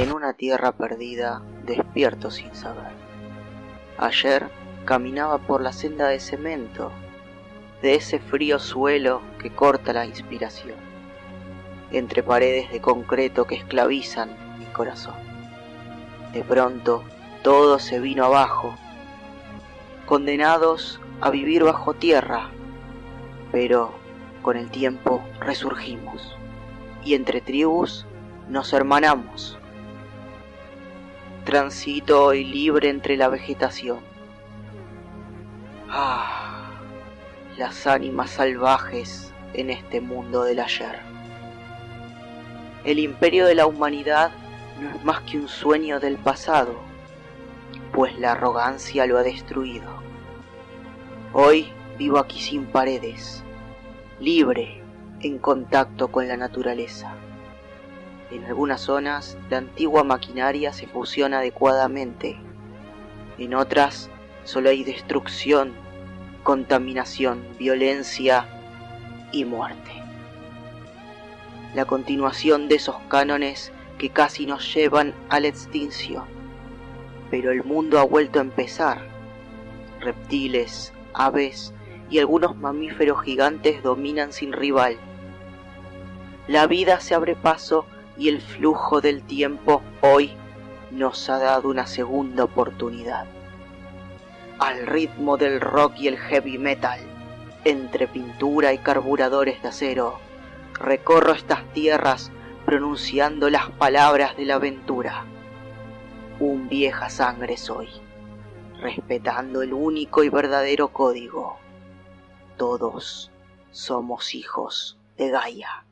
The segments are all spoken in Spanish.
en una tierra perdida, despierto sin saber. Ayer caminaba por la senda de cemento, de ese frío suelo que corta la inspiración, entre paredes de concreto que esclavizan mi corazón. De pronto todo se vino abajo, condenados a vivir bajo tierra, pero con el tiempo resurgimos y entre tribus nos hermanamos. Transito hoy libre entre la vegetación. Ah, las ánimas salvajes en este mundo del ayer. El imperio de la humanidad no es más que un sueño del pasado, pues la arrogancia lo ha destruido. Hoy vivo aquí sin paredes, libre, en contacto con la naturaleza. En algunas zonas la antigua maquinaria se fusiona adecuadamente, en otras solo hay destrucción, contaminación, violencia y muerte. La continuación de esos cánones que casi nos llevan a la extinción. Pero el mundo ha vuelto a empezar. Reptiles, aves y algunos mamíferos gigantes dominan sin rival. La vida se abre paso y el flujo del tiempo hoy nos ha dado una segunda oportunidad. Al ritmo del rock y el heavy metal, entre pintura y carburadores de acero, recorro estas tierras pronunciando las palabras de la aventura. Un vieja sangre soy respetando el único y verdadero código. Todos somos hijos de Gaia.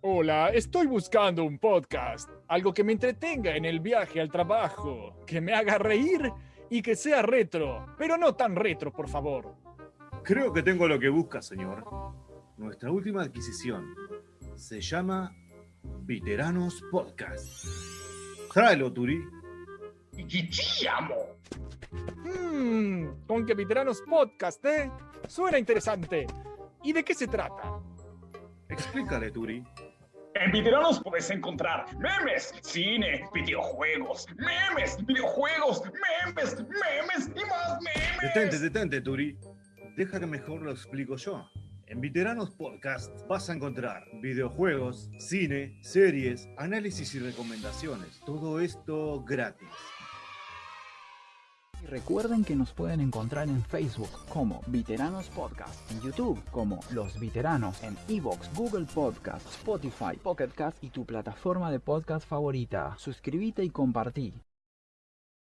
Hola, estoy buscando un podcast, algo que me entretenga en el viaje al trabajo, que me haga reír y que sea retro, pero no tan retro, por favor. Creo que tengo lo que busca, señor. Nuestra última adquisición se llama Veteranos Podcast. Tráelo, Turi. ¡Chichiamo! Mmm, con que Veteranos Podcast, ¿eh? Suena interesante. ¿Y de qué se trata? Explícale, Turi. En Veteranos puedes encontrar memes, cine, videojuegos, memes, videojuegos, memes, memes y más memes. Detente, detente, Turi. Deja que mejor lo explico yo. En Veteranos Podcast vas a encontrar videojuegos, cine, series, análisis y recomendaciones. Todo esto gratis. Y recuerden que nos pueden encontrar en Facebook como Veteranos Podcast, en YouTube como Los Veteranos, en Evox, Google Podcast, Spotify, Pocket Cast y tu plataforma de podcast favorita. Suscríbete y compartí.